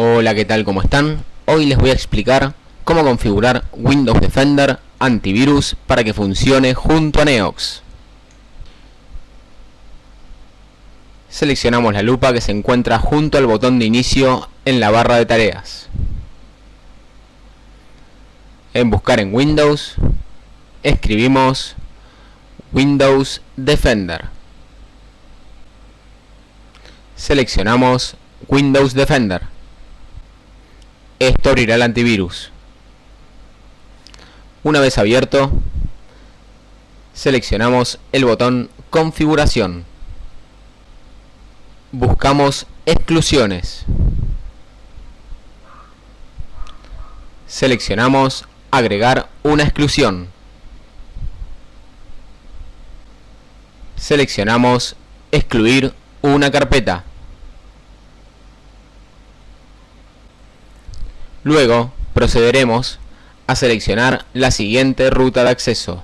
Hola, ¿qué tal? ¿Cómo están? Hoy les voy a explicar cómo configurar Windows Defender antivirus para que funcione junto a Neox. Seleccionamos la lupa que se encuentra junto al botón de inicio en la barra de tareas. En buscar en Windows, escribimos Windows Defender. Seleccionamos Windows Defender. Esto abrirá el antivirus. Una vez abierto, seleccionamos el botón Configuración. Buscamos Exclusiones. Seleccionamos Agregar una exclusión. Seleccionamos Excluir una carpeta. Luego procederemos a seleccionar la siguiente ruta de acceso.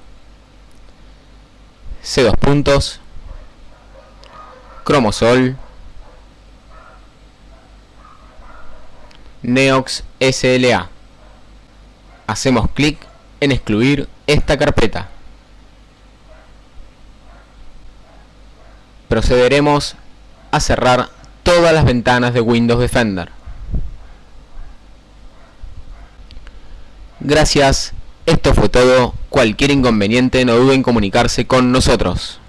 C2 puntos, Chromosol, Neox SLA. Hacemos clic en excluir esta carpeta. Procederemos a cerrar todas las ventanas de Windows Defender. Gracias, esto fue todo. Cualquier inconveniente no duden en comunicarse con nosotros.